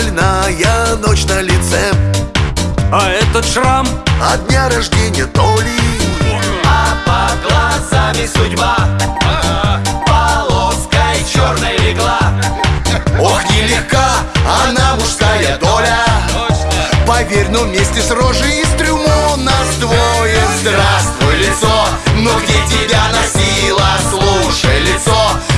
больная ночь на лице. А этот шрам? От дня рождения то ли. А под глазами судьба. Полоской черной легла. Ох, нелегка она мужская доля. Поверь, но вместе с рожей из трюмо нас двое. Здравствуй, лицо, но где тебя носила? слушай, лицо.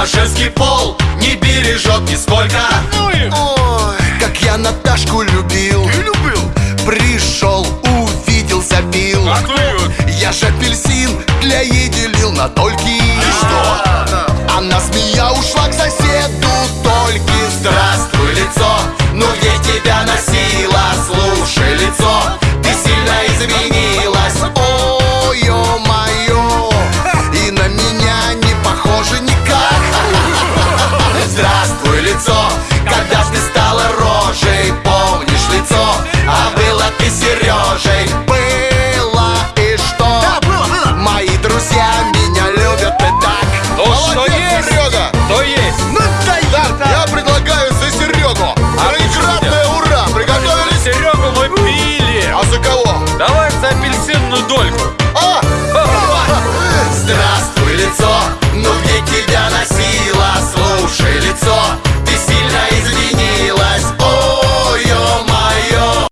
Наш женский пол не бережет нисколько Ну и Ой, как я Наташку любил Ты любил? Пришел, увидел, забил А кто ее? Я ж апельсин для ей делил на дольки И что? Она змея ушла к соседу только лицо, lights off.